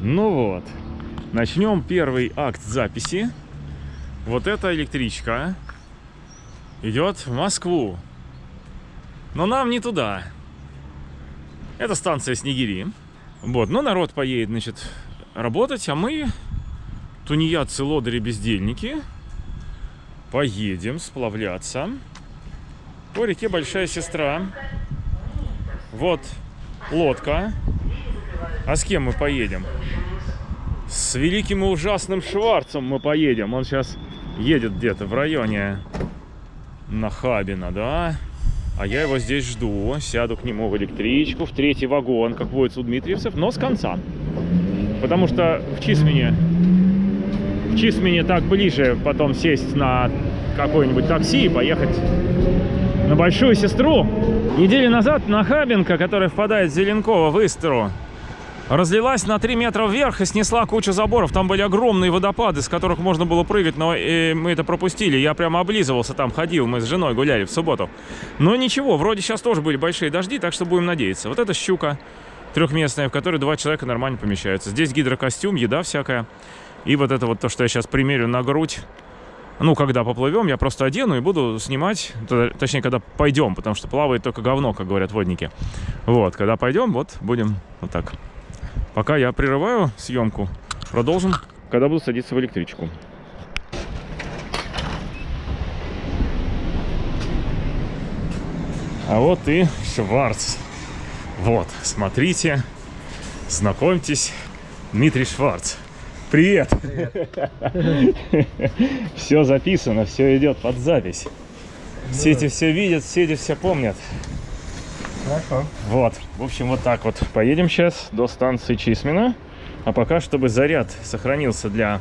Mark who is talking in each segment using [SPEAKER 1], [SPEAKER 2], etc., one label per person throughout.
[SPEAKER 1] Ну вот, начнем первый акт записи. Вот эта электричка идет в Москву. Но нам не туда. Это станция Снегири. Вот, но народ поедет, значит, работать, а мы, тунеядцы, лодыри, бездельники, поедем сплавляться по реке Большая Сестра. Вот лодка. А с кем мы поедем? С великим и ужасным Шварцем мы поедем. Он сейчас едет где-то в районе Нахабина, да? А я его здесь жду. Сяду к нему в электричку, в третий вагон, как водится у Дмитриевцев, но с конца. Потому что в Чисмене, в Чисмене так ближе потом сесть на какое-нибудь такси и поехать на Большую Сестру. Недели назад Нахабинка, которая впадает в Зеленково в Истру, разлилась на 3 метра вверх и снесла кучу заборов. Там были огромные водопады, с которых можно было прыгать, но э, мы это пропустили. Я прямо облизывался там, ходил, мы с женой гуляли в субботу. Но ничего, вроде сейчас тоже были большие дожди, так что будем надеяться. Вот эта щука трехместная, в которой два человека нормально помещаются. Здесь гидрокостюм, еда всякая. И вот это вот то, что я сейчас примерю на грудь. Ну, когда поплывем, я просто одену и буду снимать, точнее, когда пойдем, потому что плавает только говно, как говорят водники. Вот, когда пойдем, вот, будем вот так. Пока я прерываю съемку, продолжим, когда буду садиться в электричку. А вот и Шварц. Вот, смотрите, знакомьтесь, Дмитрий Шварц. Привет! Привет. все записано, все идет под запись. Все эти все видят, все эти все помнят. Хорошо. Вот, в общем, вот так вот. Поедем сейчас до станции Чисмина. А пока, чтобы заряд сохранился для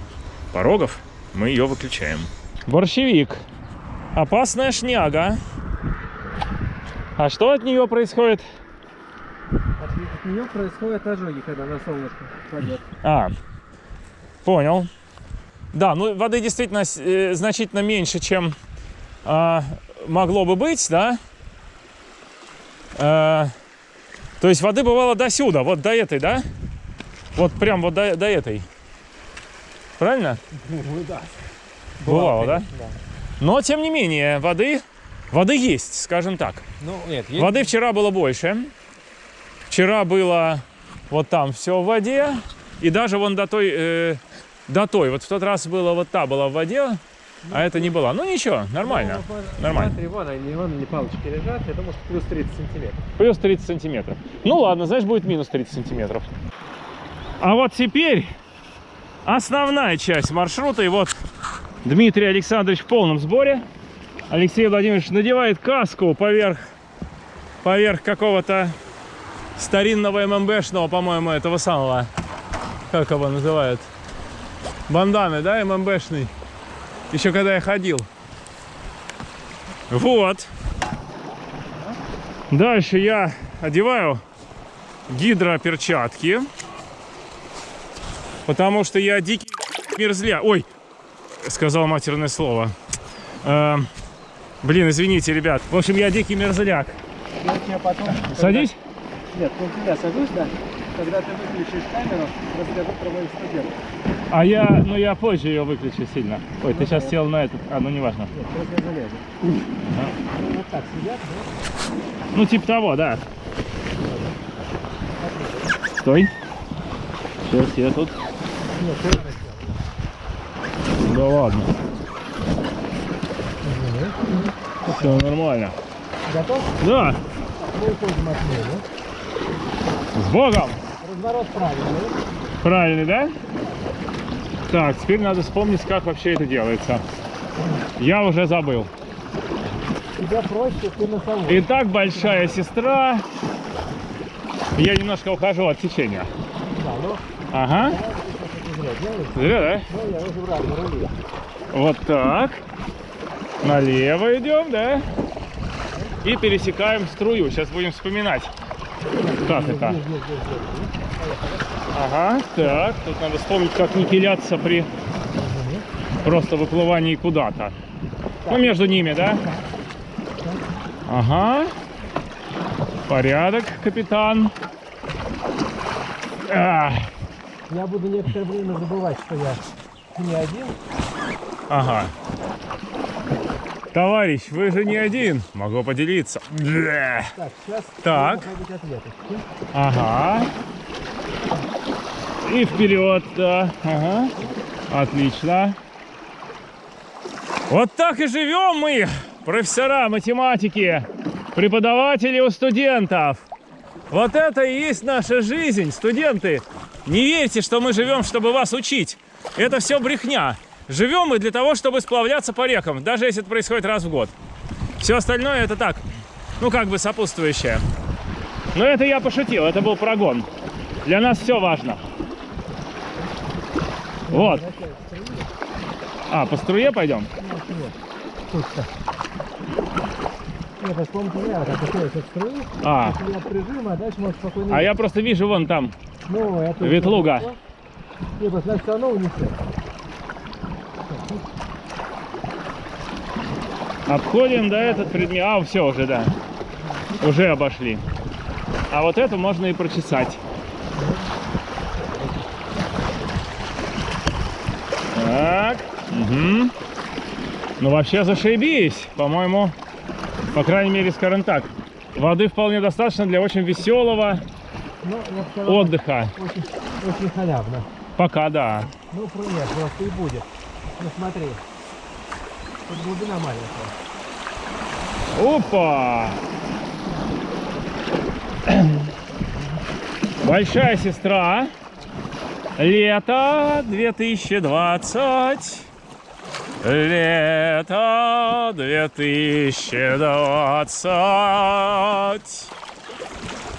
[SPEAKER 1] порогов, мы ее выключаем. Борщевик. Опасная шняга. А что от нее происходит?
[SPEAKER 2] От, от нее происходят ожоги, когда на солнышко пойдет.
[SPEAKER 1] А, понял. Да, ну воды действительно э, значительно меньше, чем э, могло бы быть, да? Э, то есть воды бывало до сюда, вот до этой, да? Вот прям вот до, до этой. Правильно?
[SPEAKER 2] Ну да.
[SPEAKER 1] Бывало, да? да? Но, тем не менее, воды, воды есть, скажем так.
[SPEAKER 2] Ну, нет, есть...
[SPEAKER 1] Воды вчера было больше. Вчера было вот там все в воде. И даже вон до той, э, до той. Вот в тот раз было вот та была в воде, а это не была. Ну ничего, нормально. Ну, нормально.
[SPEAKER 2] Смотри, вон они, вон они палочки лежат. Я думаю, что плюс 30 сантиметров.
[SPEAKER 1] Плюс 30 сантиметров. Ну ладно, знаешь, будет минус 30 сантиметров. А вот теперь основная часть маршрута. И вот Дмитрий Александрович в полном сборе. Алексей Владимирович надевает каску поверх, поверх какого-то старинного ММБшного, по-моему, этого самого, как его называют, банданы, да, ММБшный. Еще когда я ходил. Вот. Дальше я одеваю гидроперчатки. Потому что я дикий мерзля. Ой, сказал матерное слово. Э, блин, извините, ребят. В общем, я дикий мерзляк.
[SPEAKER 2] Я тебя потом...
[SPEAKER 1] Садись?
[SPEAKER 2] Нет, ну тебя сажусь, да. Когда ты выключишь камеру, расскажу про моих студентов.
[SPEAKER 1] А я, ну я позже ее выключу сильно. Ой, ты сейчас сел на этот, а ну не важно.
[SPEAKER 2] Ну, вот так сидят, да?
[SPEAKER 1] Ну типа того, да. Стой. Сейчас я тут. Да ладно. Все нормально.
[SPEAKER 2] Готов?
[SPEAKER 1] Да? С Богом!
[SPEAKER 2] Разворот правильный.
[SPEAKER 1] Правильный, да? Так, теперь надо вспомнить, как вообще это делается. Я уже забыл.
[SPEAKER 2] Тебя проще, ты на самом.
[SPEAKER 1] Итак, большая сестра. Я немножко ухожу от течения.
[SPEAKER 2] Да, ну,
[SPEAKER 1] Ага.
[SPEAKER 2] зря
[SPEAKER 1] да?
[SPEAKER 2] Ну.
[SPEAKER 1] Вот так. Налево идем, да? И пересекаем струю. Сейчас будем вспоминать, как это. Ага, так. Тут надо вспомнить, как не пиляться при просто выплывании куда-то. Ну, между ними, да? Ага. Порядок, капитан. А,
[SPEAKER 2] Я буду некоторое время забывать, что я не один.
[SPEAKER 1] Ага. Товарищ, вы же не один. Могу поделиться.
[SPEAKER 2] Так, сейчас
[SPEAKER 1] Так.
[SPEAKER 2] ответочки.
[SPEAKER 1] Ага. И вперед, да. Ага. Отлично. Вот так и живем мы, профессора математики, преподаватели у студентов. Вот это и есть наша жизнь, студенты. Не верьте, что мы живем, чтобы вас учить. Это все брехня. Живем мы для того, чтобы сплавляться по рекам, даже если это происходит раз в год. Все остальное это так, ну как бы сопутствующее. Но это я пошутил, это был прогон. Для нас все важно. Вот. А, по струе пойдем?
[SPEAKER 2] А
[SPEAKER 1] А, я просто вижу вон там.
[SPEAKER 2] Ну.
[SPEAKER 1] Ветлуга. Обходим, да, этот предмет. А, все уже, да. Уже обошли. А вот это можно и прочесать. Так. Угу. Ну, вообще зашибись, по-моему. По крайней мере, скажем так. Воды вполне достаточно для очень веселого
[SPEAKER 2] Ну,
[SPEAKER 1] отдыха.
[SPEAKER 2] очень, очень халявно.
[SPEAKER 1] Пока, да.
[SPEAKER 2] Ну, нет, просто и будет. Ну, смотри. Тут глубина маленькая.
[SPEAKER 1] Опа! Большая сестра. Лето 2020. Лето 2020.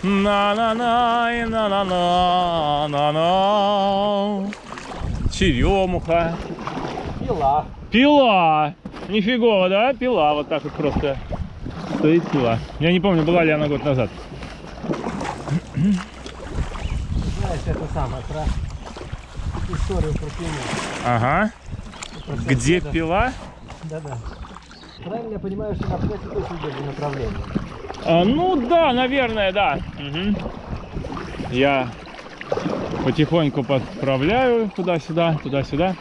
[SPEAKER 1] На-на-на, на-на-на, на-на. Черемуха.
[SPEAKER 2] Пила.
[SPEAKER 1] Пила! Нифигово, да? Пила вот так вот просто стоит пила. Я не помню, была ли она год назад.
[SPEAKER 2] Знаешь, это самое, про историю про пилу.
[SPEAKER 1] Ага.
[SPEAKER 2] Про
[SPEAKER 1] Где
[SPEAKER 2] всякие,
[SPEAKER 1] пила?
[SPEAKER 2] Да, да. Правильно я понимаю, что на пляже точно идет направление.
[SPEAKER 1] А, ну да, наверное, да. Мгм. Я потихоньку подправляю туда-сюда, туда-сюда.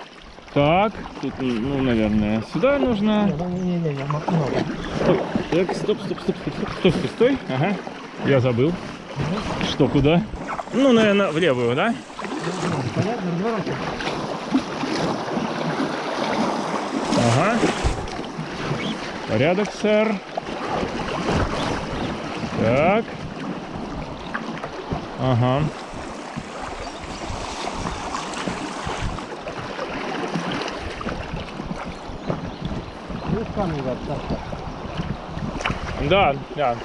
[SPEAKER 1] Так, тут, ну, наверное, сюда нужно.
[SPEAKER 2] Не-не-не, много.
[SPEAKER 1] Ой, так, стоп, стоп, стоп, стоп, стоп, стой, стой, стой. Ага, я забыл. Что, куда? Ну, наверное, в левую, да?
[SPEAKER 2] Понятно, разворачивай.
[SPEAKER 1] Ага. Порядок, сэр. Так. Ага. Да, да.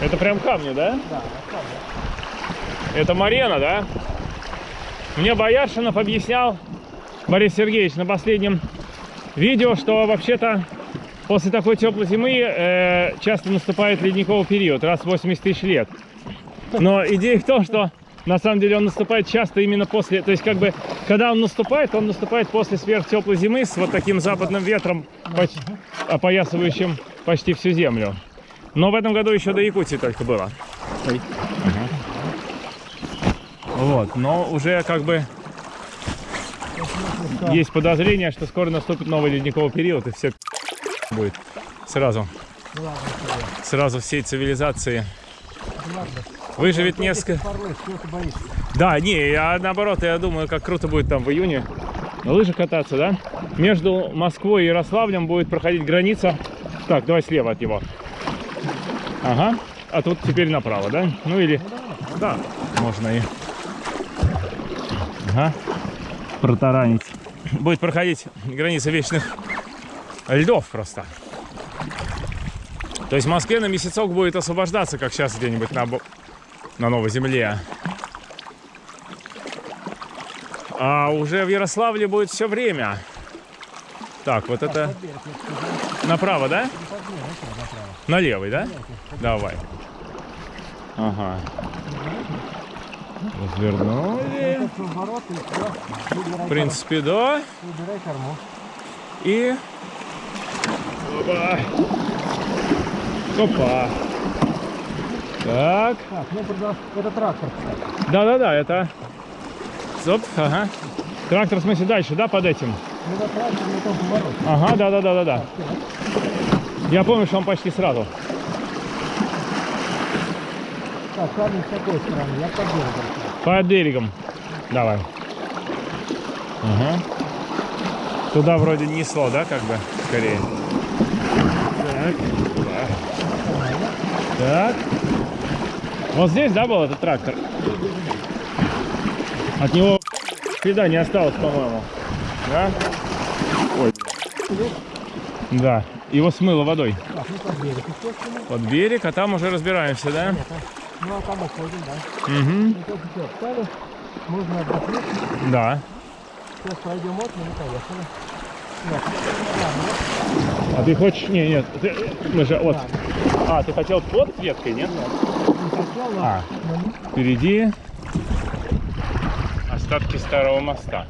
[SPEAKER 1] Это прям камни, да?
[SPEAKER 2] Да, камни.
[SPEAKER 1] Это Марена, да? Мне Бояршинов объяснял, Борис Сергеевич, на последнем видео, что вообще-то после такой теплой зимы э, часто наступает ледниковый период, раз в 80 тысяч лет. Но идея в том, что на самом деле он наступает часто именно после, то есть как бы, когда он наступает, он наступает после сверхтеплой зимы с вот таким западным ветром, поч- опоясывающим почти всю землю. Но в этом году еще до Якутии только было. Ой. Ага. Вот, но уже как бы
[SPEAKER 2] Что?
[SPEAKER 1] есть подозрение, что скоро наступит новый ледниковый период, и все будет сразу,
[SPEAKER 2] Ну ладно,
[SPEAKER 1] сразу всей цивилизации.
[SPEAKER 2] Ну ладно.
[SPEAKER 1] Выживет
[SPEAKER 2] этих
[SPEAKER 1] несколько...
[SPEAKER 2] порой?
[SPEAKER 1] Да, не, я наоборот, я думаю, как круто будет там в июне на лыжах кататься, да? Между Москвой и Ярославлем будет проходить граница. Так, давай слева от него. Ага. А тут теперь направо, да? Ну или... Да, можно и... Ага. Протаранить. Будет проходить граница вечных льдов просто. То есть в Москве на месяцок будет освобождаться, как сейчас где-нибудь на, на Новой Земле. А уже в Ярославле будет все время. Так, вот это направо, да? На левый, да? Давай. Ага. Развернули.
[SPEAKER 2] Это
[SPEAKER 1] В принципе, да.
[SPEAKER 2] корму. Выбирай корму.
[SPEAKER 1] И... Опа. Опа. Так.
[SPEAKER 2] Так, ну это трактор.
[SPEAKER 1] Да-да-да, это стоп, ага. Трактор, в смысле, дальше, да, под этим?
[SPEAKER 2] Ну, вот трактор повороте.
[SPEAKER 1] Ага, да, да, да, да, да. Я помню, что он почти сразу.
[SPEAKER 2] Камень с какой стороны? Я под берегом.
[SPEAKER 1] Под берегом. Давай. Ага. Туда вроде несло, да, как бы, скорее. Так. Так. Вот здесь, да, был этот трактор? От него следа не осталось, по-моему. Да? Ой. Да. Его смыло водой.
[SPEAKER 2] Под берег,
[SPEAKER 1] а там уже разбираемся, да?
[SPEAKER 2] А? Ну, а там уходим, да.
[SPEAKER 1] Угу.
[SPEAKER 2] Ну, только все встали. Можно отдохнуть.
[SPEAKER 1] Да.
[SPEAKER 2] Сейчас пройдем окна, мы поехали. Нет, да,
[SPEAKER 1] А ты хочешь... Не, нет. Ты... Мы же вот... А, ты хотел под веткой, нет?
[SPEAKER 2] ну, не хотел, но...
[SPEAKER 1] А, впереди остатки старого моста.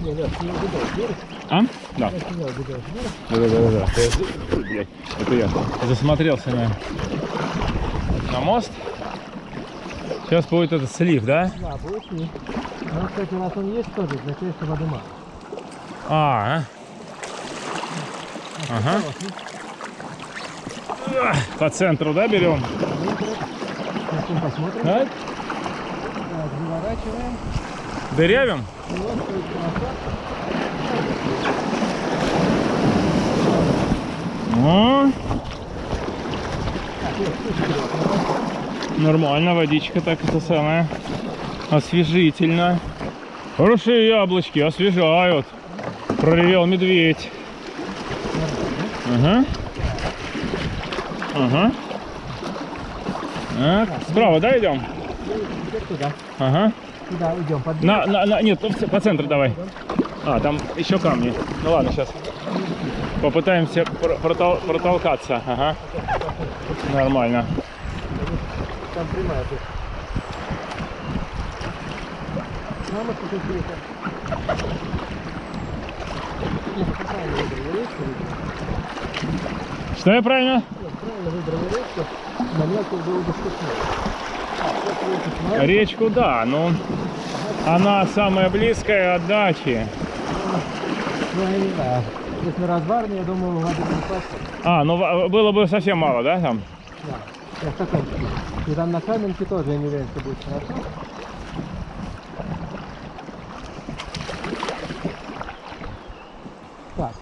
[SPEAKER 2] Нет.
[SPEAKER 1] А? Да. Да, да, да, да. Это, я засмотрелся на, на мост. Сейчас будет этот слив, да?
[SPEAKER 2] Да, будет и. Ну, кстати, раз он есть тоже, значит, что воды мало.
[SPEAKER 1] А, Ага. а. по центру, да, берем?
[SPEAKER 2] Сейчас посмотрим.
[SPEAKER 1] Да?
[SPEAKER 2] Так, заворачиваем.
[SPEAKER 1] Дырявим?
[SPEAKER 2] И вот стоит красота.
[SPEAKER 1] О, нормально, водичка так это самое. Освежительно. Хорошие яблочки, освежают. Проревел медведь. Ага. Ага. Так, справа, да, идем?
[SPEAKER 2] ну, туда.
[SPEAKER 1] Ага.
[SPEAKER 2] Туда идем под.
[SPEAKER 1] На, на, на, нет, по по центру давай. А, там еще камни. Ну ладно, сейчас попытаемся пр- протол- протолкаться. Ага. Нормально.
[SPEAKER 2] Там прямая тут.
[SPEAKER 1] Что я правильно?
[SPEAKER 2] Речку.
[SPEAKER 1] Да, но она самая близкая от дачи.
[SPEAKER 2] Ну. Если разбарный, я думаю, воды не хватит.
[SPEAKER 1] А, ну в- было бы совсем мало, да, там?
[SPEAKER 2] Да. Я стаканчики. И там на каменке тоже, я не уверен, что будет хорошо. Так.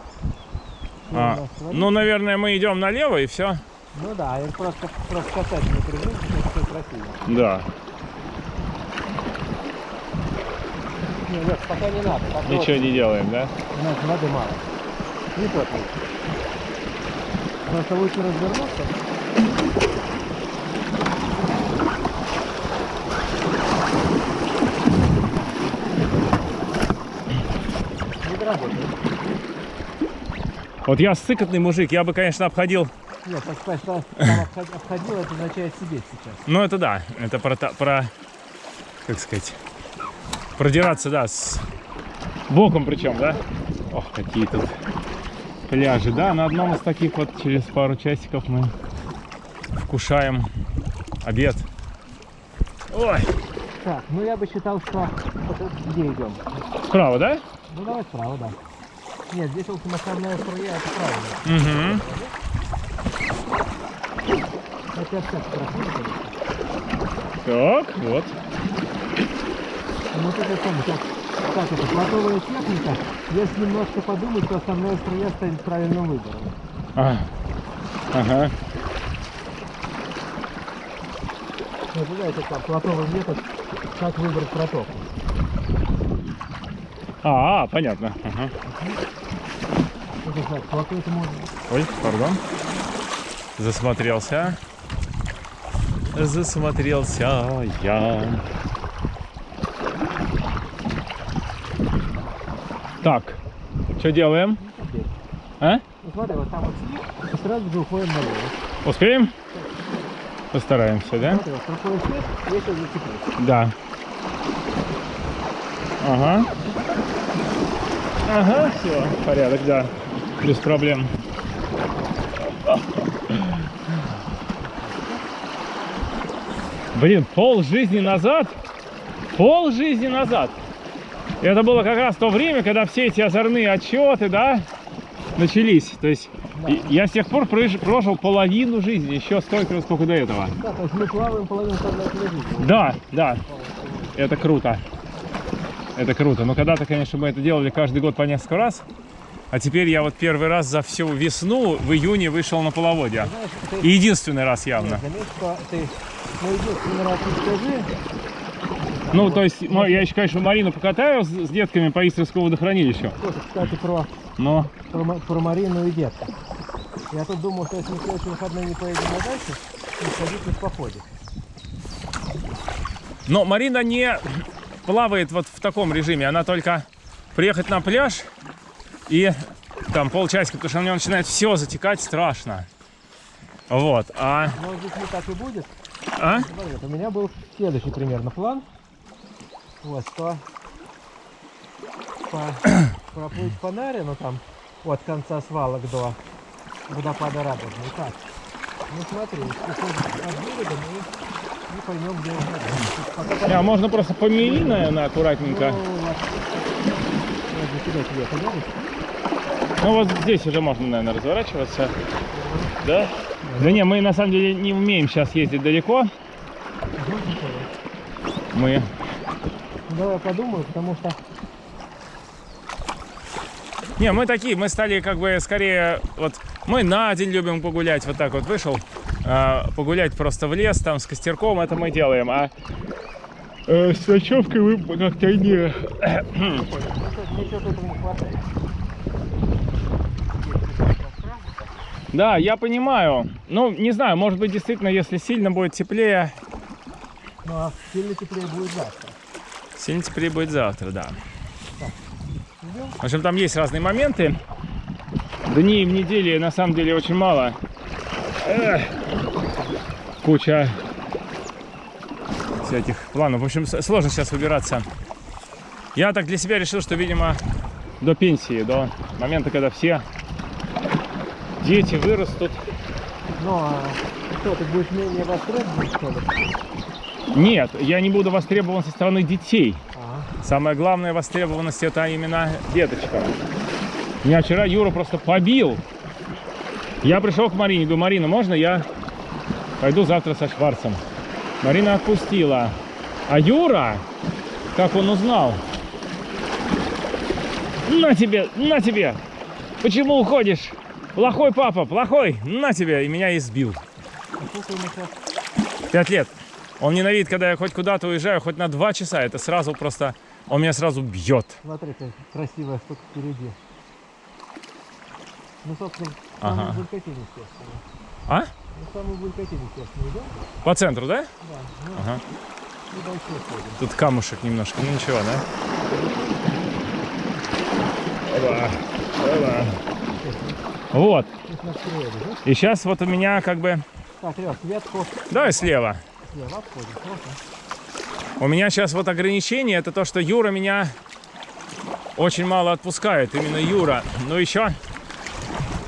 [SPEAKER 2] Что
[SPEAKER 1] А,
[SPEAKER 2] у нас творится?
[SPEAKER 1] ну, наверное, мы идем налево и все.
[SPEAKER 2] Ну да, я просто, просто катать не прыгну, это все красиво.
[SPEAKER 1] Да.
[SPEAKER 2] Не, нет, пока не надо. пока
[SPEAKER 1] Ничего
[SPEAKER 2] вот
[SPEAKER 1] не делаем, да?
[SPEAKER 2] У нас воды мало. Не лучше. Просто лучше развернуться. Не доработает.
[SPEAKER 1] Вот я сыкотный мужик, я бы, конечно, обходил.
[SPEAKER 2] Нет, так сказать, что обходил, это означает себе сейчас.
[SPEAKER 1] Ну, это да, это про, про как сказать, продираться, да, с боком причем, да? Ох, какие тут пляжи, да? На одном из таких вот через пару часиков мы вкушаем обед. Ой,
[SPEAKER 2] Так, ну я бы считал, что где идем?
[SPEAKER 1] справа, да?
[SPEAKER 2] Ну давай справа, да. Нет, здесь локомотивная струя, это правильно.
[SPEAKER 1] Угу.
[SPEAKER 2] Хотя все красиво.
[SPEAKER 1] Так, вот.
[SPEAKER 2] Ну самое, как, как это, платовая техника, если немножко подумать, то основная струя станет правильным выбором.
[SPEAKER 1] А, ага.
[SPEAKER 2] Знаете, как платовый метод, как выбрать протоку.
[SPEAKER 1] А, понятно. Ага.
[SPEAKER 2] Это плато это можно...
[SPEAKER 1] Ой, пардон. Засмотрелся. Засмотрелся я. Так, что делаем? А?
[SPEAKER 2] Ну, смотри, вот там вот слив, и сразу же уходим налево.
[SPEAKER 1] Успеем? Постараемся, да?
[SPEAKER 2] Смотри, вот.
[SPEAKER 1] Да. Ага. Ага, все, порядок, да. Без проблем. Блин, пол жизни назад, пол жизни назад. Это было как раз то время, когда все эти озорные отчеты, да, начались. То есть
[SPEAKER 2] Да.
[SPEAKER 1] я с тех пор прож- прожил половину жизни, еще столько, сколько до этого.
[SPEAKER 2] Да, то есть мы плаваем половину жизни.
[SPEAKER 1] Да, да, это круто. Это круто. Но когда-то, конечно, мы это делали каждый год по несколько раз. А теперь я вот первый раз за всю весну в июне вышел на половодье.
[SPEAKER 2] Знаешь, ты
[SPEAKER 1] И единственный раз явно.
[SPEAKER 2] заметь, что ты ну единственный раз не скажи,
[SPEAKER 1] Ну, то есть, ну, я еще, конечно, Марину покатаю с, с детками по Истровскому водохранилищу.
[SPEAKER 2] Слушай, кстати, про,
[SPEAKER 1] Но,
[SPEAKER 2] про, про Марину и детка. Я тут думал, что если мы следующие выходные не поедем на дачу, то сходить в походе.
[SPEAKER 1] но Марина не плавает вот в таком режиме. Она только приехать на пляж и там полчасика, потому что у нее начинает все затекать страшно. Вот. А,
[SPEAKER 2] Может быть, не так и будет.
[SPEAKER 1] а?
[SPEAKER 2] Смотри, у меня был следующий примерно план. Вот, что по, проплыть по Наре, ну там от конца свалок до водопада Радужный. Так, ну смотри, приходим от берега, мы не поймем, где он
[SPEAKER 1] а можно просто помели, наверное, аккуратненько.
[SPEAKER 2] Ну, вот.
[SPEAKER 1] Ну вот здесь уже можно, наверное, разворачиваться. Да? Да не, мы на самом деле не умеем сейчас ездить далеко. Мы...
[SPEAKER 2] Давай подумаю, потому что
[SPEAKER 1] Не, мы такие, мы стали как бы скорее... Вот мы на день любим погулять, вот так вот вышел. а, погулять просто в лес, там с костерком, это мы делаем. А э, с ночевкой мы как-то не... Да, я понимаю. Ну, не знаю, может быть, действительно, если сильно будет теплее,
[SPEAKER 2] Ну а сильно теплее будет завтра.
[SPEAKER 1] Сильно теплее будет завтра, да. В общем, там есть разные моменты. Дней в неделе на самом деле очень мало. Эх, куча всяких планов. В общем, сложно сейчас выбираться. Я так для себя решил, что, видимо, до пенсии, до момента, когда все дети вырастут.
[SPEAKER 2] Ну а что, ты будешь менее востребован, что ли?
[SPEAKER 1] Нет, я не буду востребован со стороны детей.
[SPEAKER 2] Ага.
[SPEAKER 1] Самая главная востребованность это именно деточка. Меня вчера Юра просто побил. Я пришел к Марине, говорю, Марина, можно я пойду завтра со Шварцем? Марина отпустила. А Юра, как он узнал? На тебе, на тебе! Почему уходишь? Плохой папа, плохой, на тебе! И меня избил.
[SPEAKER 2] А?
[SPEAKER 1] Пять лет. Он ненавидит, когда я хоть куда-то уезжаю, хоть на два часа. Это сразу просто... Он меня сразу бьет.
[SPEAKER 2] Смотри, какая красивая штука впереди. Ну, собственно,
[SPEAKER 1] Ага.
[SPEAKER 2] самый Булькатин, естественно.
[SPEAKER 1] А?
[SPEAKER 2] Ну, самый естественно, идем?
[SPEAKER 1] По центру, да?
[SPEAKER 2] Да. Ну,
[SPEAKER 1] Ага. Тут камушек немножко, ну ничего, да? Опа, опа. Вот.
[SPEAKER 2] Да?
[SPEAKER 1] И сейчас вот у меня как бы...
[SPEAKER 2] Так, Лёш, ветку
[SPEAKER 1] Давай слева.
[SPEAKER 2] Слева обходим. Хорошо.
[SPEAKER 1] У меня сейчас вот ограничение, это то, что Юра меня очень мало отпускает. Именно Юра. Ну еще...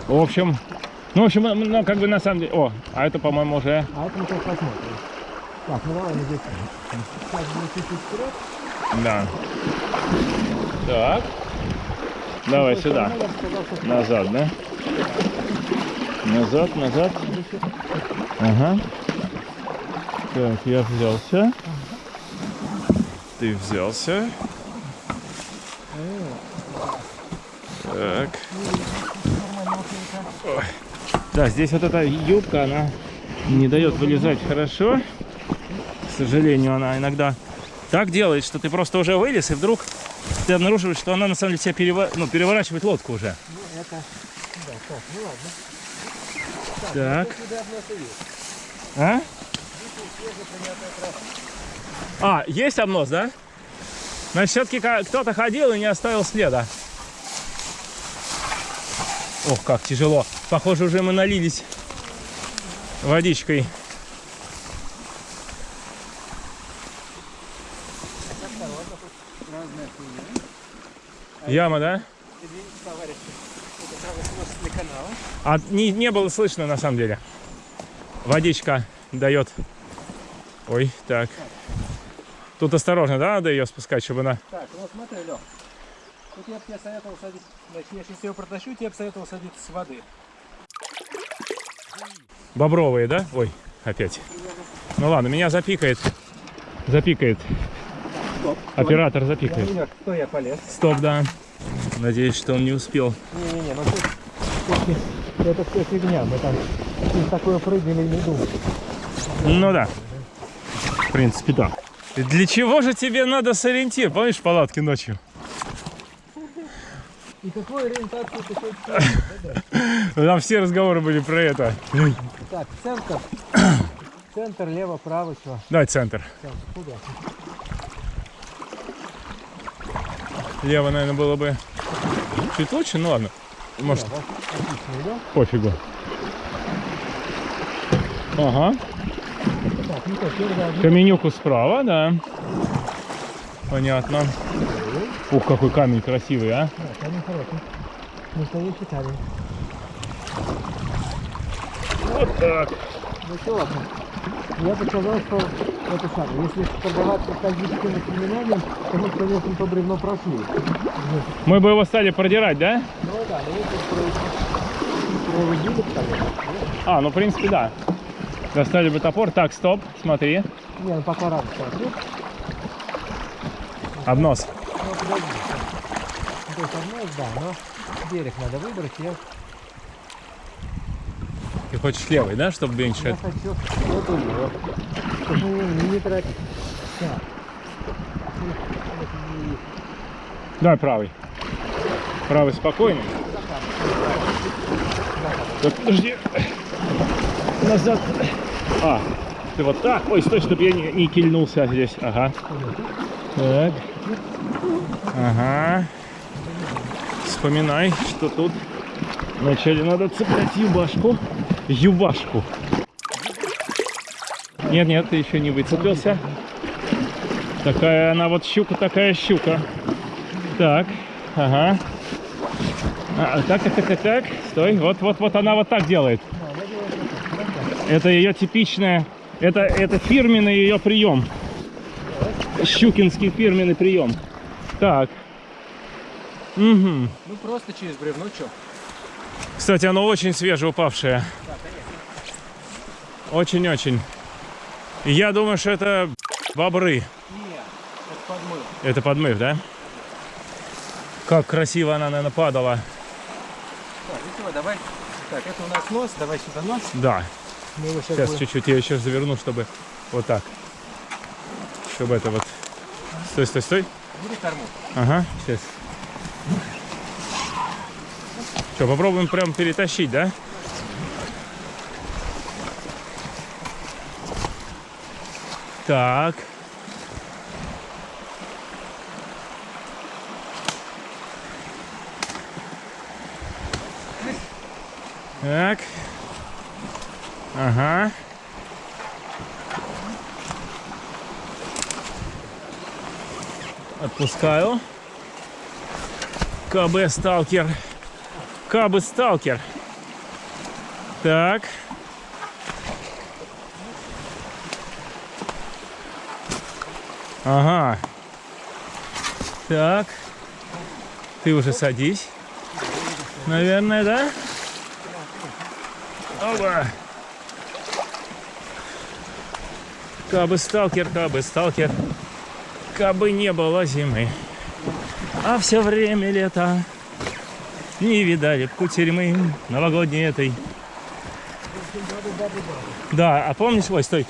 [SPEAKER 1] В общем... Ну, в общем, ну, ну, как бы на самом деле... О, а это, по-моему, уже...
[SPEAKER 2] А это мы сейчас посмотрим. Так, ну давай здесь. Сейчас будет чуть-чуть вперед.
[SPEAKER 1] Да. Так. Давай
[SPEAKER 2] С той
[SPEAKER 1] сюда. Назад, да? Назад, назад. Ага. Так, я взялся. Ты взялся. Так. Ой. Да, здесь вот эта юбка, она не дает вылезать хорошо. К сожалению, она иногда так делает, что ты просто уже вылез, и вдруг ты обнаруживаешь, что она на самом деле тебя перева- ну, переворачивает лодку уже.
[SPEAKER 2] Ну, это... Да, так, ну ладно.
[SPEAKER 1] Так.
[SPEAKER 2] Есть.
[SPEAKER 1] А? А, есть обнос, да? Значит, все-таки кто-то ходил и не оставил следа. Ох, как тяжело. Похоже, уже мы налились водичкой. Яма, да? А не, не было слышно на самом деле. Водичка дает Ой, так. Тут осторожно, да, надо ее спускать, чтобы она...
[SPEAKER 2] Так, ну смотри, Лех. Тут я бы тебе советовал садить, значит, я сейчас ее протащу, тебе бы советовал садиться с воды.
[SPEAKER 1] Бобровые, да? Ой, опять. Ну ладно, меня запикает. Запикает.
[SPEAKER 2] Стоп.
[SPEAKER 1] Оператор
[SPEAKER 2] Я
[SPEAKER 1] запикает.
[SPEAKER 2] не кто я полез.
[SPEAKER 1] Стоп, да. Надеюсь, что он не успел.
[SPEAKER 2] Не-не-не, ну тут, это все фигня, мы там такое прыгали не думали.
[SPEAKER 1] Ну да. В принципе, да. Для чего же тебе надо сориентир? Помнишь палатки ночью?
[SPEAKER 2] И какую ориентацию ты хочешь?
[SPEAKER 1] Там все разговоры были про это.
[SPEAKER 2] Так, центр. Центр, лево, право, что?
[SPEAKER 1] Давай центр.
[SPEAKER 2] Центр, куда?
[SPEAKER 1] Лево, наверное, было бы чуть лучше, ну ладно. Может.
[SPEAKER 2] Отлично, идем.
[SPEAKER 1] пофигу. Ага.
[SPEAKER 2] Так, ну что, первый один.
[SPEAKER 1] Каменюку справа, да. Понятно. Ух, какой камень красивый, а.
[SPEAKER 2] Да, камень хороший. Настоящий камень.
[SPEAKER 1] Вот так.
[SPEAKER 2] Ну что, ладно. Я бы сказал, что это самое. Если торговаться кальвическим воспоминанием, то мы, конечно, по бревно прошли.
[SPEAKER 1] Мы бы его стали продирать, да?
[SPEAKER 2] Ну да, но если проводили, конечно.
[SPEAKER 1] А, ну в принципе, да. Достали бы топор. Так, стоп, смотри.
[SPEAKER 2] Не, ну пока рано смотреть.
[SPEAKER 1] Обнос.
[SPEAKER 2] Ну, подожди. То есть одно, да, но берег надо выбрать. Я,
[SPEAKER 1] Ты хочешь левый, да, чтобы
[SPEAKER 2] я
[SPEAKER 1] меньше?
[SPEAKER 2] хочу вот у него. Чтобы не, не тратить. Так.
[SPEAKER 1] Давай правый. Правый спокойный. Подожди. Назад. А, ты вот так. Ой, стой, чтобы я не, не кильнулся здесь. Ага. Так. Ага. Вспоминай, что тут вначале надо цеплять юбашку. Юбашку. Нет, нет, ты еще не выцепился. Такая она вот щука, такая щука. Так, ага. А, так, так, так, так, так. Стой, вот, вот, вот она вот так делает.
[SPEAKER 2] Да, я делаю вот так. Вот так.
[SPEAKER 1] Это ее типичная, это, это фирменный ее прием. Щукинский фирменный прием. Так. Угу.
[SPEAKER 2] Ну просто через бревно, что?
[SPEAKER 1] Кстати, оно очень свежеупавшее. Очень-очень. И Я думаю, что это бобры.
[SPEAKER 2] Нет, это подмыл.
[SPEAKER 1] Это подмыв, да? Как красиво она, наверное, падала.
[SPEAKER 2] Так, ну давай. Так, это у нас нос, давай сюда нос.
[SPEAKER 1] Да,
[SPEAKER 2] Мы его сейчас,
[SPEAKER 1] чуть-чуть я еще заверну, чтобы вот так. Чтобы это вот... Стой, стой, стой.
[SPEAKER 2] Бери корму.
[SPEAKER 1] Ага, сейчас. Что, попробуем прям перетащить, да? Так. Так. Ага. Отпускаю. КБ Сталкер. КБ Сталкер. Так. Ага. Так. Ты уже садись. Наверное, да? Оба. Кабы сталкер, кабы сталкер. Кабы не было зимы. А все время лето Не видали кутерьмы Новогодней этой. Да, а помнишь, ой, стой.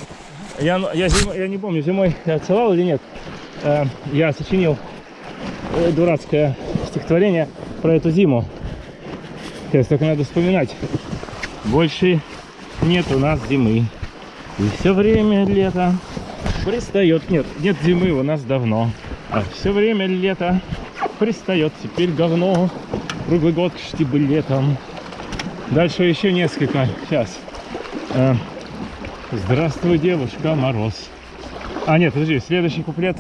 [SPEAKER 1] Я, я, зим- я не помню, зимой я отсылал или нет. Э, Я сочинил э, дурацкое стихотворение про эту зиму. Сейчас только надо вспоминать. Больше нет у нас зимы И все время лето Пристает, нет, нет зимы у нас давно а все время лето пристает теперь говно. Круглый год штибы летом. Дальше еще несколько. Сейчас. Э, Здравствуй, девушка, мороз. А, нет, подожди, следующий куплет.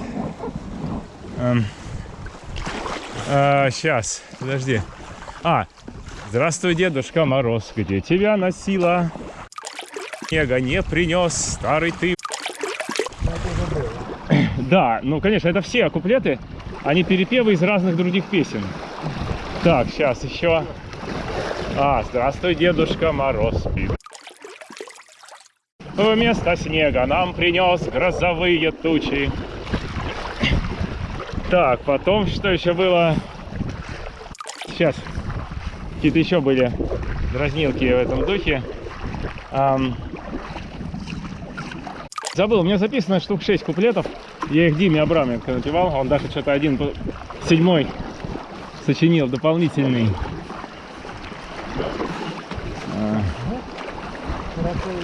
[SPEAKER 1] сейчас, подожди. А, здравствуй, дедушка Мороз, где тебя носила? Снега не принес, старый ты. Да, ну, конечно, это все куплеты, они перепевы из разных других песен. Так, сейчас еще. А, здравствуй, Дедушка Мороз спит. Вместо снега нам принес грозовые тучи. Так, потом что еще было? Сейчас. Какие-то еще были дразнилки в этом духе. Ам, Забыл, у меня записано штук 6 куплетов. Я их Диме Абраменко напевал. Он даже что-то один, седьмой сочинил, дополнительный.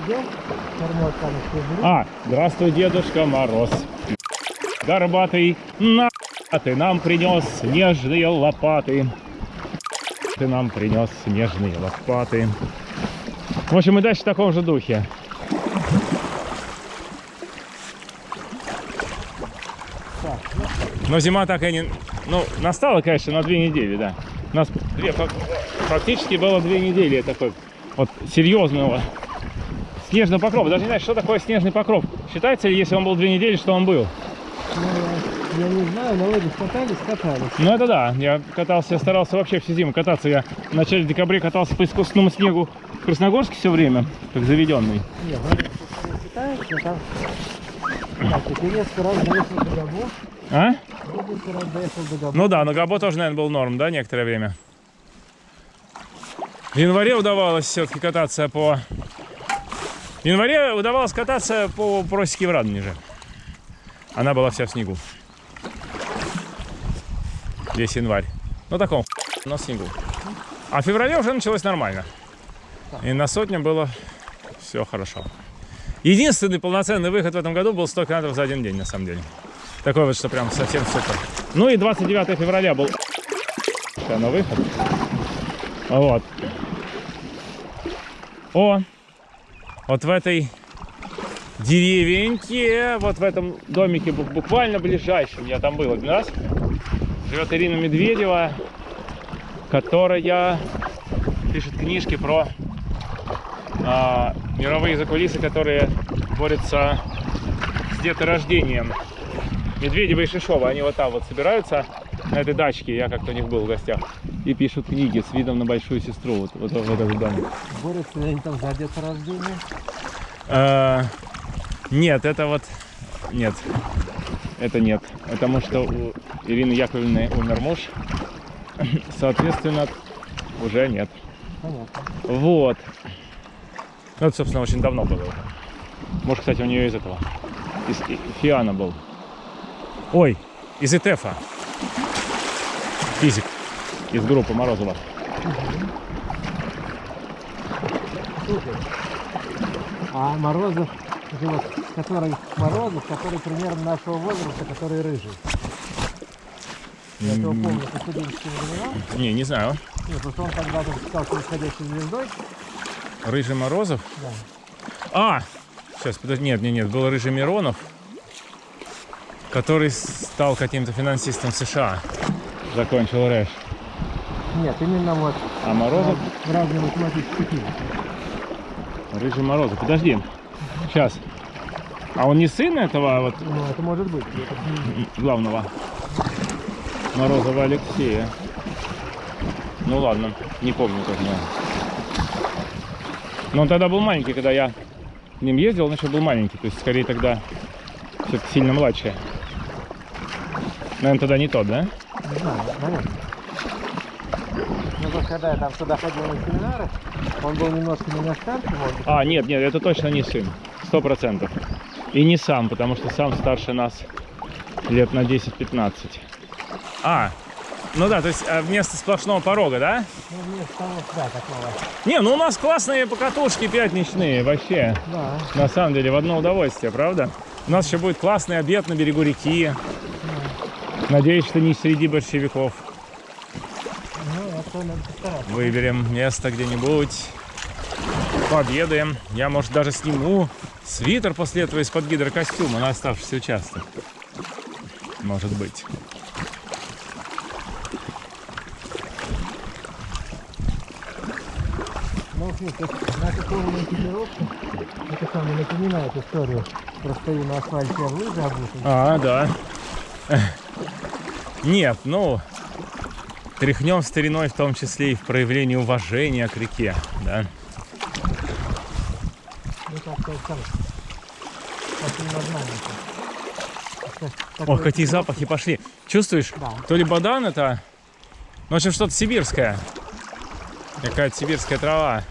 [SPEAKER 2] Блин.
[SPEAKER 1] А, здравствуй, Дедушка Мороз. Горбатый, на ты нам принес снежные лопаты. Ты нам принес снежные лопаты. В общем, и дальше в таком же духе.
[SPEAKER 2] Так, ну,
[SPEAKER 1] Но зима так и не... Ну, настала, конечно, на две недели, да. У нас две, фак- фактически было две недели такой вот серьезного снежного покрова. Даже не знаю, что такое снежный покров. Считается ли, если он был две недели, что он был?
[SPEAKER 2] ну, я не знаю, на лыжах катались, катались.
[SPEAKER 1] Ну это да, я катался, старался вообще всю зиму кататься. Я в начале декабря катался по искусственному снегу в Красногорске все время, как заведенный.
[SPEAKER 2] Не, ну, не катаюсь, но там... Так, теперь несколько раз доехал до Габо.
[SPEAKER 1] А?
[SPEAKER 2] До Габо.
[SPEAKER 1] Ну да, на Габо тоже, наверное, был норм, да, некоторое время. В январе удавалось все-таки кататься по... В январе удавалось кататься по просеке в Радонеже. Она была вся в снегу. Весь январь. Ну, таком, но снегу. А в феврале уже началось нормально. И на сотне было все хорошо. Единственный полноценный выход в этом году был 100 километров за один день, на самом деле. Такой вот, что прям совсем супер. Ну и 29 февраля был на выход. Вот. О, вот в этой деревеньке, вот в этом домике бу- буквально ближайшем, я там был один раз, живет Ирина Медведева, которая пишет книжки про а, мировые закулисы, которые борются с деторождением. Медведева и Шишова, они вот там вот собираются на этой дачке, я как-то у них был в гостях, и пишут книги с видом на большую сестру, вот, вот, вот этот домик.
[SPEAKER 2] Борются они там за деторождение?
[SPEAKER 1] Э, Нет, это вот... Нет. Это нет. Потому что у Ирины Яковлевны умер муж. Соответственно, уже нет.
[SPEAKER 2] Понятно.
[SPEAKER 1] Вот. Ну, это, собственно, очень давно было. Может, кстати, у нее из этого. Из Фиана был. Ой, из ИТЭФа. Физик. Из группы Морозова.
[SPEAKER 2] Слушай, а Морозов, живет, который Морозов, который примерно нашего возраста, который рыжий. Я его помню по студенческим временам.
[SPEAKER 1] Не, не знаю.
[SPEAKER 2] Нет, просто он когда-то стал происходящей звездой.
[SPEAKER 1] Рыжий Морозов?
[SPEAKER 2] Да.
[SPEAKER 1] А! Сейчас, подожди, нет, нет, нет, был Рыжий Миронов, который стал каким-то финансистом США. Закончил РЭШ.
[SPEAKER 2] Нет, именно вот
[SPEAKER 1] А Морозов?
[SPEAKER 2] разные математические физики.
[SPEAKER 1] Рыжий Морозов. Подожди. Сейчас. А он не сын этого вот
[SPEAKER 2] Ну, это может быть.
[SPEAKER 1] Главного? Морозова Алексея. Ну ладно, не помню тоже. наверное. Но он тогда был маленький, когда я к ним ездил, он еще был маленький. То есть скорее тогда все-таки сильно младше. Наверное, тогда не тот, да?
[SPEAKER 2] Не знаю, наверное. Ну, вот когда я там туда ходил на семинары, он был немножко меня старше, может быть.
[SPEAKER 1] А, нет, нет, это точно не сын. Сто процентов. И не сам, потому что сам старше нас лет на 10-15. А, ну да, то есть а, вместо сплошного порога, да?
[SPEAKER 2] Ну, вместо того, да, такого.
[SPEAKER 1] Не, ну у нас классные покатушки пятничные, вообще.
[SPEAKER 2] Да.
[SPEAKER 1] На самом деле, в одно удовольствие, правда? У нас еще будет классный обед на берегу реки. Надеюсь, что не среди большевиков.
[SPEAKER 2] Ну, постараться.
[SPEAKER 1] Выберем место где-нибудь. Пообедаем. Я, может, даже сниму свитер после этого из-под гидрокостюма на оставшийся участок. Может быть.
[SPEAKER 2] Наша полная экипировка Это самое напоминает историю. Простою на асфальте в лыжи обутый.
[SPEAKER 1] А, да. Нет, ну, тряхнем стариной в том числе и в проявлении уважения к реке, да.
[SPEAKER 2] Ну как-то там. Таким названием.
[SPEAKER 1] Ох, какие запахи пошли. Чувствуешь?
[SPEAKER 2] Да.
[SPEAKER 1] То ли бадан это, ну, в общем, что-то сибирское. Какая-то сибирская трава.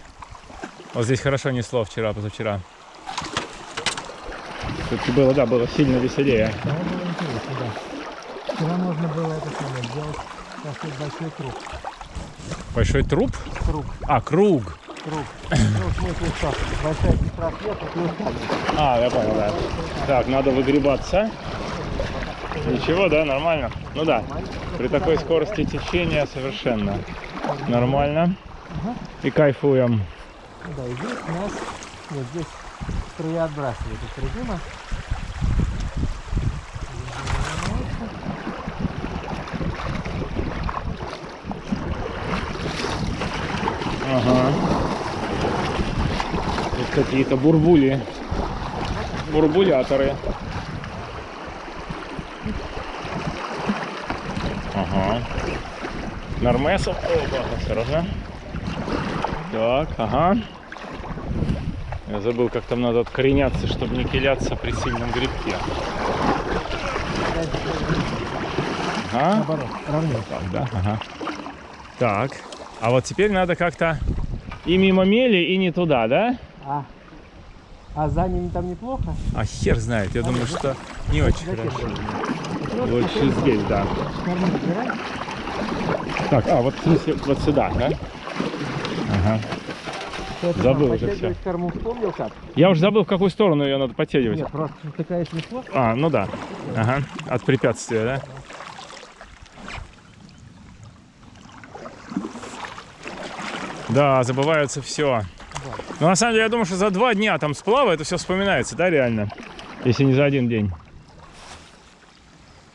[SPEAKER 1] Вот здесь хорошо несло вчера, позавчера. Все-таки было, да, было сильно веселее.
[SPEAKER 2] Да, было интересно, да. Вчера можно было это самое сделать такой большой круг.
[SPEAKER 1] Большой труп?
[SPEAKER 2] Круг,
[SPEAKER 1] А, круг.
[SPEAKER 2] круг. Ну, в смысле, что большая сестра сверху плюс камень.
[SPEAKER 1] А, я понял, да. Так, надо выгребаться. Ничего, да, нормально? Ну да, при такой скорости течения совершенно нормально. И кайфуем.
[SPEAKER 2] Да, и здесь у нас, нет, здесь струя отбрасывает из режима.
[SPEAKER 1] Ага. Тут какие-то бурбули. Бурбуляторы. Ага. Нормесов. Опа, осторожно. Так, ага. Я забыл, как там надо откореняться, чтобы не киляться при сильном грибке. Ага.
[SPEAKER 2] Наоборот.
[SPEAKER 1] Так, да? Ага. Так. А вот теперь надо как-то и мимо мели, и не туда, да?
[SPEAKER 2] А, а за ними там неплохо?
[SPEAKER 1] А хер знает. Я думаю, что не очень хорошо. Лучше здесь, да. Так, а вот вот сюда, да? Ага.
[SPEAKER 2] Это
[SPEAKER 1] Забыл уже
[SPEAKER 2] подтягивать корму вспомнил как?
[SPEAKER 1] Я уже забыл, в какую сторону ее надо подтягивать.
[SPEAKER 2] Нет, просто такая несло.
[SPEAKER 1] А, ну да. Ага. От препятствия, да? Да, забывается все. Но на самом деле, я думаю, что за два дня там сплава это все вспоминается, да, реально? Если не за один день.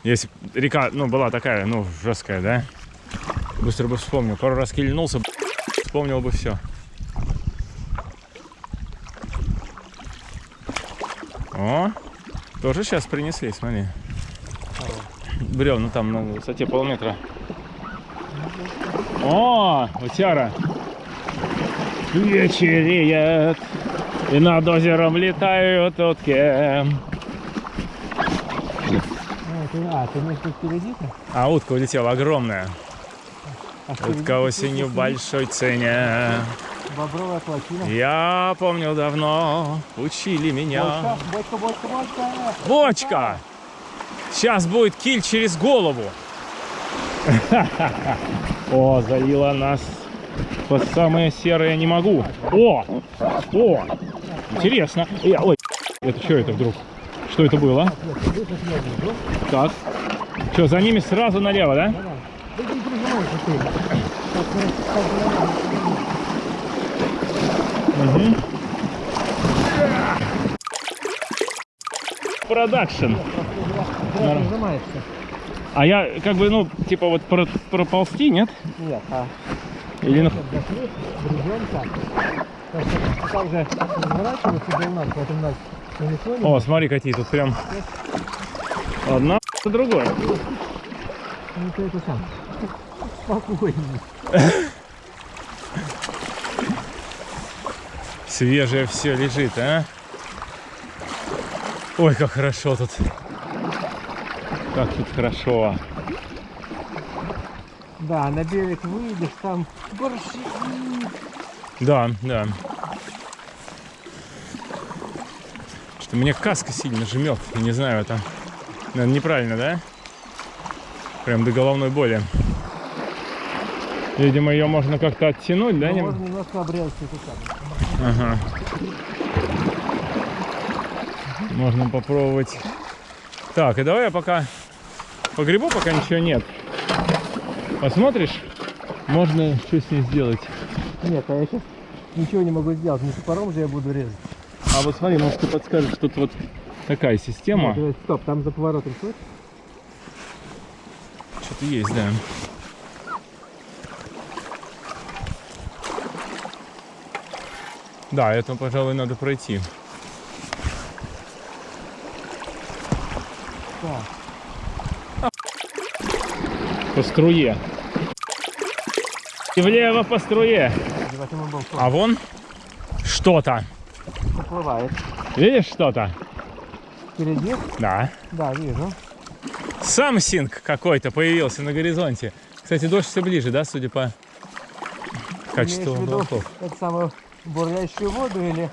[SPEAKER 1] Если река, ну, была такая, ну, жесткая, да? Быстро бы вспомнил. Пару раз кильнулся, вспомнил бы все. О, тоже сейчас принесли, смотри. Бревна там на высоте полметра. О, утяра. Вечереет, и над озером летают утки.
[SPEAKER 2] А, ты, а, ты впереди-то?
[SPEAKER 1] А утка улетела огромная. Утка осенью в большой цене.
[SPEAKER 2] Бобровая плотина.
[SPEAKER 1] Я помню давно, учили меня.
[SPEAKER 2] Бочка, бочка, бочка, бочка.
[SPEAKER 1] Бочка! Сейчас будет киль через голову. О, залила нас по самое серое не могу. О! О! Интересно. Я- ой, это что это вдруг? Что это было? Так. Что, за ними сразу налево, да? Угу. Продакшн. А я как бы, ну, типа вот про- проползти, нет?
[SPEAKER 2] Нет, а
[SPEAKER 1] Или ну... О, смотри, какие тут прям одна другой.
[SPEAKER 2] Ну ты это сам. Спокойнее.
[SPEAKER 1] Свежее все лежит, а? Ой, как хорошо тут. Как тут хорошо.
[SPEAKER 2] Да, на берег выйдешь, там горши.
[SPEAKER 1] Да, да. Что мне каска сильно жмет. Не знаю, это наверное, неправильно, да? Прям до головной боли. Видимо, ее можно как-то оттянуть, да?
[SPEAKER 2] Ну, можно немножко обрезать.
[SPEAKER 1] Ага. Можно попробовать. Так, и давай я пока погребу, пока ничего нет. Посмотришь? Можно что с ней сделать.
[SPEAKER 2] Нет, а я сейчас ничего не могу сделать. Не топором же я буду резать.
[SPEAKER 1] А вот смотри, может ты подскажешь, тут вот такая система.
[SPEAKER 2] Нет, стоп, там за поворотом слышь?
[SPEAKER 1] Что-то есть, да. Да, это, пожалуй, надо пройти. По струе. И влево по струе. А вон что-то.
[SPEAKER 2] Поплывает.
[SPEAKER 1] Видишь что-то?
[SPEAKER 2] Впереди?
[SPEAKER 1] Да.
[SPEAKER 2] Да, вижу.
[SPEAKER 1] Сам синк какой-то появился на горизонте. Кстати, дождь все ближе, да, судя по качеству облаков?
[SPEAKER 2] Это самое бурлящую воду или,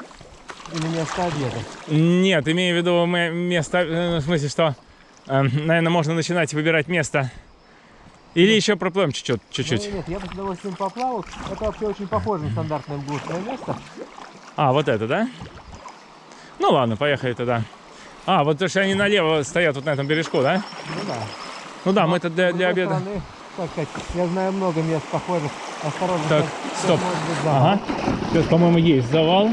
[SPEAKER 2] или место обеда?
[SPEAKER 1] Нет, имею в виду ме- место, э, в смысле, что, наверное, можно начинать выбирать место. Или еще проплывем чуть-чуть, чуть-чуть.
[SPEAKER 2] Ну, нет, я бы с удовольствием поплавал. Это вообще очень похоже на стандартное глушное место.
[SPEAKER 1] А, вот это, да? Ну ладно, поехали тогда. А, вот то, что они налево стоят вот на этом бережку, да?
[SPEAKER 2] Ну да.
[SPEAKER 1] Ну да, мы это для, для обеда.
[SPEAKER 2] стороны, как сказать, я знаю много мест похожих. Осторожно.
[SPEAKER 1] Так,
[SPEAKER 2] сейчас-
[SPEAKER 1] стоп.
[SPEAKER 2] сейчас.
[SPEAKER 1] Ага. Сейчас, по-моему, есть завал.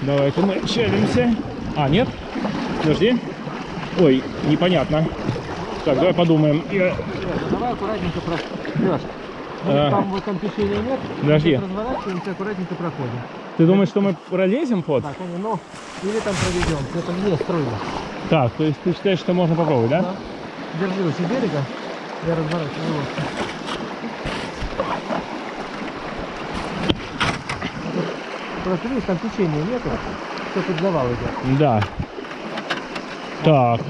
[SPEAKER 1] Давайте мы челимся. А, нет? Подожди. Ой, непонятно. Так, давай подумаем. Я-
[SPEAKER 2] Серёж, Давай аккуратненько про... Лёш, вот
[SPEAKER 1] А.
[SPEAKER 2] там вот там течения нет.
[SPEAKER 1] Подожди.
[SPEAKER 2] Разворачиваемся, аккуратненько проходим.
[SPEAKER 1] Ты думаешь, что мы пролезем под?
[SPEAKER 2] Так, ну, или там проведем. Это не струйно.
[SPEAKER 1] Так, то есть ты считаешь, что можно попробовать, да?
[SPEAKER 2] Да. Держи у берега. Я разворачиваю лодку. Просто видишь, там течения нету. Все под завал идет.
[SPEAKER 1] Да. Так.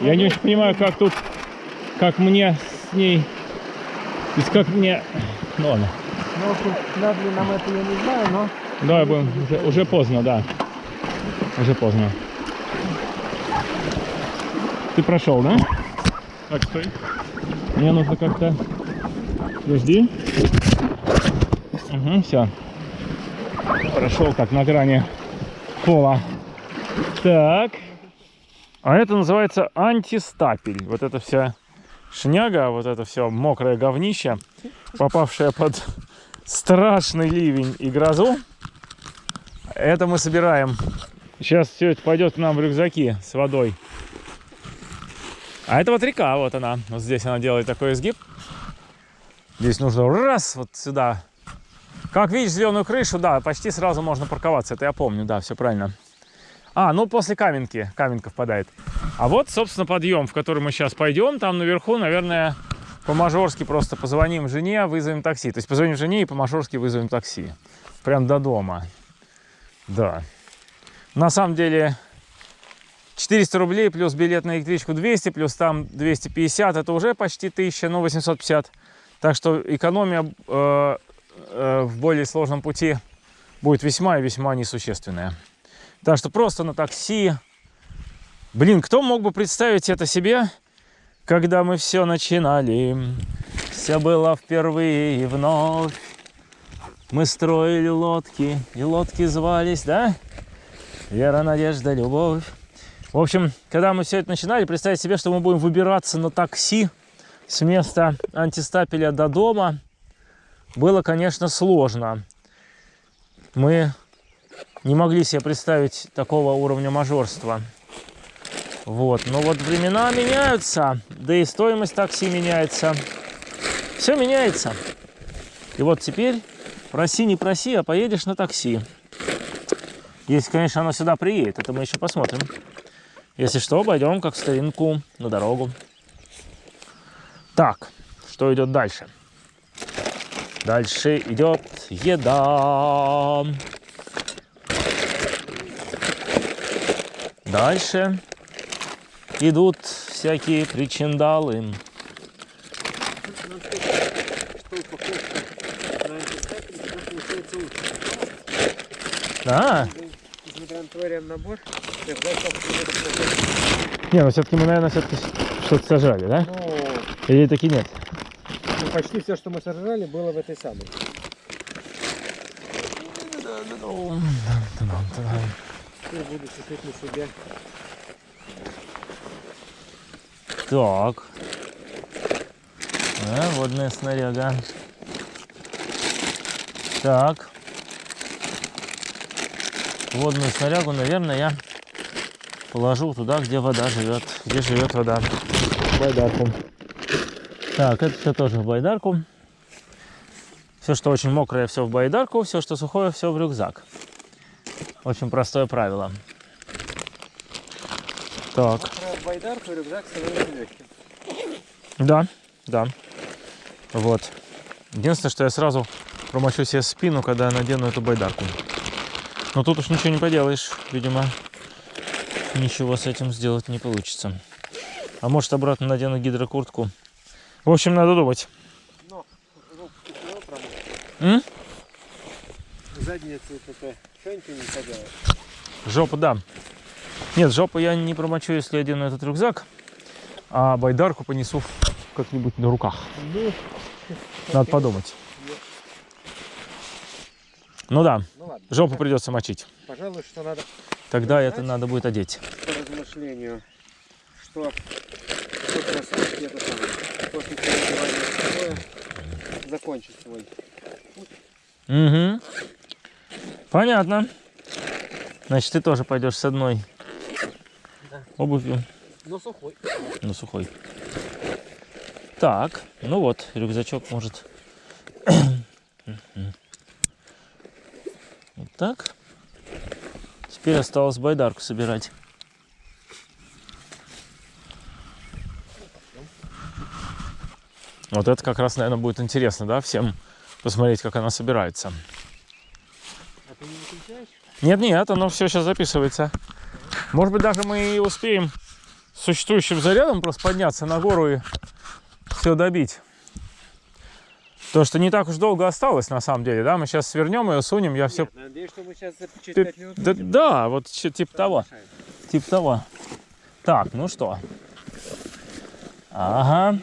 [SPEAKER 1] Я не очень понимаю, как тут, как мне с ней, то есть как мне, ну ладно.
[SPEAKER 2] Ну, в общем, надо ли нам это, я не знаю, но
[SPEAKER 1] Давай будем, уже, уже поздно, да. Уже поздно. Ты прошел, да? Так, стой. Мне нужно как-то... Подожди. Угу, все. Прошел как на грани пола. Так. А это называется антистапель. Вот это вся шняга, вот это все мокрое говнище, попавшее под страшный ливень и грозу. Это мы собираем. Сейчас все это пойдет к нам в рюкзаки с водой. А это вот река, вот она. Вот здесь она делает такой изгиб. Здесь нужно раз вот сюда. Как видишь зеленую крышу, да, почти сразу можно парковаться. Это я помню, да, все правильно. А, ну после каменки, каменка впадает. А вот, собственно, подъем, в который мы сейчас пойдем. Там наверху, наверное, по-мажорски просто позвоним жене, вызовем такси. То есть позвоним жене и по-мажорски вызовем такси. Прям до дома. Да. На самом деле 400 рублей плюс билет на электричку 200, плюс там 250, это уже почти 1000, ну 850. Так что экономия э, э, в более сложном пути будет весьма и весьма несущественная. Так что просто на такси. Блин, кто мог бы представить это себе, когда мы все начинали? Все было впервые и вновь. Мы строили лодки, и лодки звались, да? Вера, надежда, любовь. В общем, когда мы все это начинали, представить себе, что мы будем выбираться на такси с места антистапеля до дома, было, конечно, сложно. Мы не могли себе представить такого уровня мажорства. Вот, но вот времена меняются, да и стоимость такси меняется. Все меняется. И вот теперь проси, не проси, а поедешь на такси. Если, конечно, оно сюда приедет, это мы еще посмотрим. Если что, пойдем как старинку на дорогу. Так, что идет дальше? Дальше идет еда. Дальше идут всякие причиндалы. Да.
[SPEAKER 2] Несмотря на твой ремнабор,
[SPEAKER 1] Не, ну все-таки мы, наверное, все-таки что-то сажали, да?
[SPEAKER 2] ну,
[SPEAKER 1] Или таки нет?
[SPEAKER 2] ну, почти все, что мы сожрали, было в этой самой. Ты буду чесать на себя.
[SPEAKER 1] Так. А, водная снаряга. Так. Водную снарягу, наверное, я положу туда, где вода живет. Где живет вода. В байдарку. Так, это все тоже в байдарку. Все, что очень мокрое, все в байдарку. Все, что сухое, все в рюкзак. Очень простое правило. Так.
[SPEAKER 2] Про байдарку рюкзак становится легким.
[SPEAKER 1] Да, да. Вот. Единственное, что я сразу промочу себе спину, когда я надену эту байдарку. Но тут уж ничего не поделаешь. Видимо, ничего с этим сделать не получится. А может обратно надену гидрокуртку. В общем, надо думать.
[SPEAKER 2] Но.
[SPEAKER 1] М?
[SPEAKER 2] Задницу только что-нибудь не поделаешь.
[SPEAKER 1] Жопу, да. Нет, жопу я не промочу, если одену этот рюкзак. А байдарку понесу как-нибудь на руках.
[SPEAKER 2] Ну,
[SPEAKER 1] Надо подумать. Ну да,
[SPEAKER 2] ну
[SPEAKER 1] жопу придется мочить.
[SPEAKER 2] Пожалуй, что надо
[SPEAKER 1] Тогда это надо будет одеть.
[SPEAKER 2] по размышлению, что тот кроссовки это самое, после переодевания второе закончит свой.
[SPEAKER 1] Угу. Понятно. Значит, ты тоже пойдешь с одной
[SPEAKER 2] Да.
[SPEAKER 1] обувью,
[SPEAKER 2] Но сухой.
[SPEAKER 1] но сухой. Так, ну вот, рюкзачок может. Вот так. Теперь осталось байдарку собирать. Вот это как раз, наверное, будет интересно, да, всем посмотреть, как она собирается.
[SPEAKER 2] А ты не выключаешь?
[SPEAKER 1] Нет, нет, оно все сейчас записывается. Может быть, даже мы и успеем с существующим зарядом просто подняться на гору и все добить. Потому что не так уж долго осталось, на самом деле, да? Мы сейчас свернем ее, сунем, я все...
[SPEAKER 2] Надеюсь, что мы сейчас через
[SPEAKER 1] Ты-
[SPEAKER 2] 5 минут
[SPEAKER 1] Да, да, вот типа того. Типа того. Так, ну что. Ага.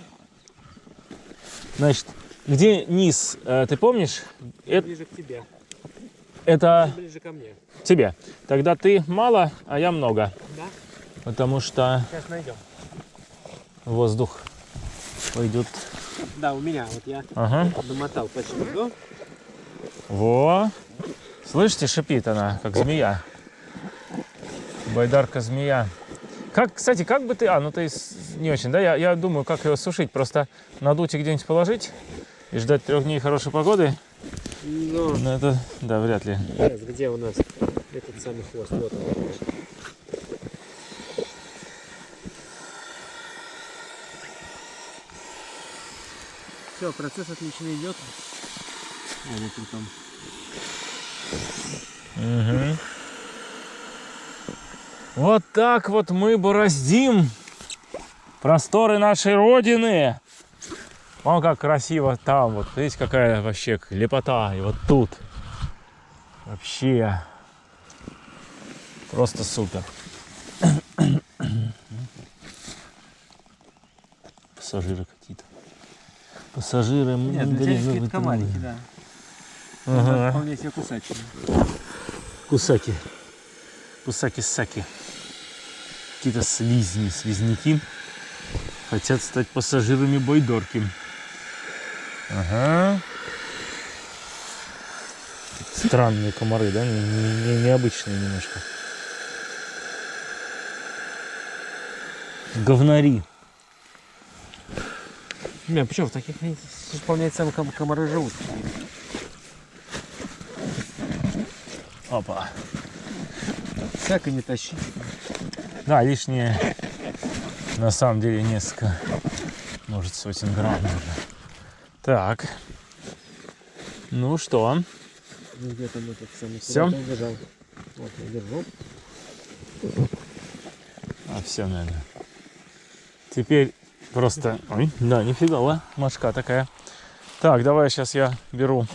[SPEAKER 1] Значит, где низ, э, ты помнишь? Это,
[SPEAKER 2] Ближе к тебе.
[SPEAKER 1] это
[SPEAKER 2] Ближе ко мне.
[SPEAKER 1] тебе. Тогда ты мало, а я много.
[SPEAKER 2] Да?
[SPEAKER 1] Потому что
[SPEAKER 2] Сейчас найдем.
[SPEAKER 1] воздух пойдет.
[SPEAKER 2] Да, у меня. Вот я
[SPEAKER 1] Ага.
[SPEAKER 2] домотал почти до.
[SPEAKER 1] Во. Слышите, шипит она, как змея. Байдарка змея. Как, кстати, как бы ты... А, ну ты не очень, да? Я, я думаю, как его сушить. Просто надуть и где-нибудь положить и ждать трех дней хорошей погоды.
[SPEAKER 2] Но
[SPEAKER 1] Но это, да, вряд ли.
[SPEAKER 2] Сейчас, где у нас этот самый хвост? Вот он. Все, процесс отлично идет. А, вот он там.
[SPEAKER 1] Мгм. Вот так вот мы бороздим просторы нашей Родины. Вон как красиво там, вот видите, какая вообще лепота. И вот тут. Вообще. Просто супер. Пассажиры какие-то. Пассажиры.
[SPEAKER 2] Нет, для тебя
[SPEAKER 1] ну,
[SPEAKER 2] комарики,
[SPEAKER 1] мы.
[SPEAKER 2] да.
[SPEAKER 1] Ага.
[SPEAKER 2] Вполне себе кусачие.
[SPEAKER 1] Кусаки. Кусаки-саки. Какие-то слизни, слизняки. Хотят стать пассажирами Бойдорки. Ага. Странные комары, да? Не- не- необычные немножко. Говнари.
[SPEAKER 2] Не, почему в таких целые ком- комары живут?
[SPEAKER 1] Опа.
[SPEAKER 2] И не тащи.
[SPEAKER 1] Да, лишнее. На самом деле несколько. Может, сотен грамм даже. Так. Ну что?
[SPEAKER 2] Где там этот самый куда-то он. Вот, я держу.
[SPEAKER 1] А, все, наверное. Теперь просто... Ой, да, нифига, машка такая. Так, давай сейчас я беру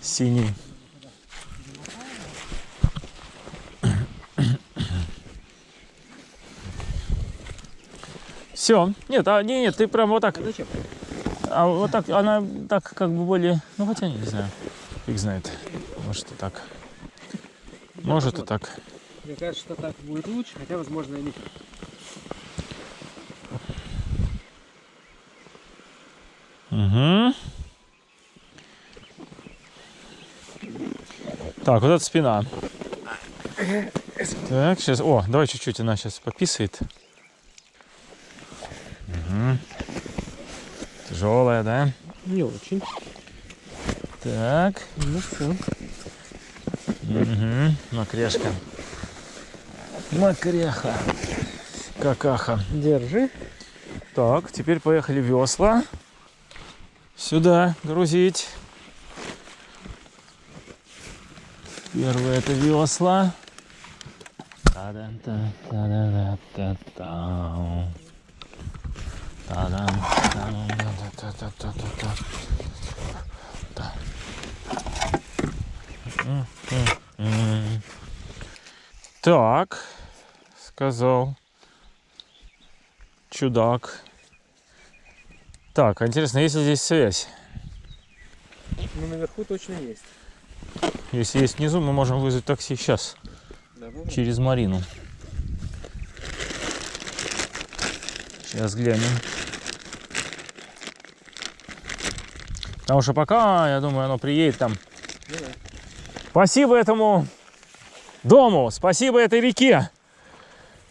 [SPEAKER 1] синий. Все. Нет, а, не, нет, ты прям вот так.
[SPEAKER 2] А зачем?
[SPEAKER 1] А вот так, она так как бы более... Ну, хотя не знаю. Фиг знает. Может и так. Может и так.
[SPEAKER 2] Мне кажется, что так будет лучше, хотя, возможно, и не
[SPEAKER 1] Угу. Так, вот это спина. Так, сейчас. О, давай чуть-чуть она сейчас пописает. Угу. Тяжелая, да?
[SPEAKER 2] Не очень.
[SPEAKER 1] Так.
[SPEAKER 2] Ну все.
[SPEAKER 1] Угу. Макрешка. Макреха. какаха.
[SPEAKER 2] Держи.
[SPEAKER 1] Так, теперь поехали весла. Сюда грузить. Первое это весла. Так, сказал чудак. Так, интересно, есть ли здесь связь?
[SPEAKER 2] Ну, наверху точно есть.
[SPEAKER 1] Если есть внизу, мы можем вызвать такси сейчас,
[SPEAKER 2] Давай.
[SPEAKER 1] через Марину. Сейчас глянем. Потому что пока, я думаю, оно приедет там.
[SPEAKER 2] Ну да.
[SPEAKER 1] Спасибо этому дому, спасибо этой реке,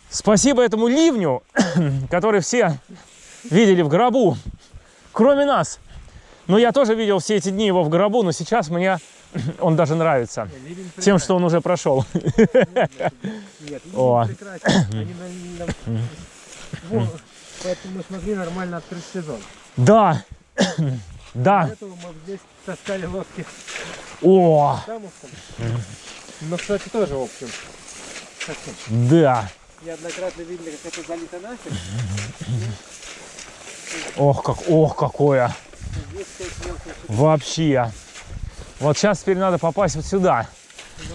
[SPEAKER 1] спасибо этому ливню, который все видели в гробу, кроме нас. Но я тоже видел все эти дни его в гробу, но сейчас мне он даже нравится. Тем, что он уже прошел.
[SPEAKER 2] Нет,
[SPEAKER 1] О.
[SPEAKER 2] Поэтому мы смогли нормально открыть сезон.
[SPEAKER 1] Да, да,
[SPEAKER 2] Для этого мы здесь таскали лодки
[SPEAKER 1] о.
[SPEAKER 2] Но, кстати, тоже, в общем.
[SPEAKER 1] да.
[SPEAKER 2] Неоднократно видели, как это залито нафиг.
[SPEAKER 1] Ох, как, ох, какое. Вообще. Вот сейчас теперь надо попасть вот сюда.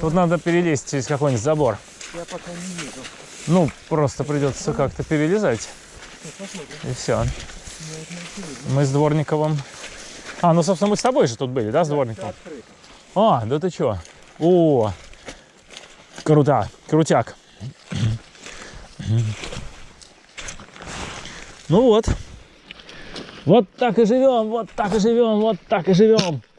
[SPEAKER 1] Тут надо перелезть через какой-нибудь забор.
[SPEAKER 2] Я пока не вижу.
[SPEAKER 1] Ну, просто придется как-то перелезать.
[SPEAKER 2] Ну.
[SPEAKER 1] И все. Мы с Дворниковым. А, ну, собственно, мы с тобой же тут были, да, с Дворниковым? А, да ты чё? О, круто, крутяк. Ну вот. Вот так и живем, вот так и живем, вот так и живем.